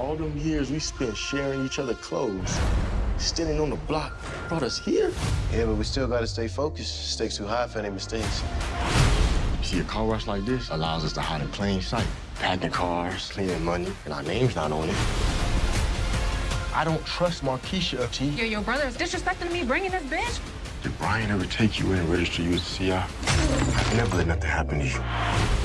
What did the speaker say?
All them years we spent sharing each other clothes, standing on the block, brought us here. Yeah, but we still gotta stay focused. Stakes too high for any mistakes. See, a car rush like this allows us to hide in plain sight. Packing cars, cleaning money, and our name's not on it. I don't trust Markeisha, T. Yo, your brother's disrespecting me bringing this bitch. Did Brian ever take you in and register you as a CI? I've never let nothing happen to you.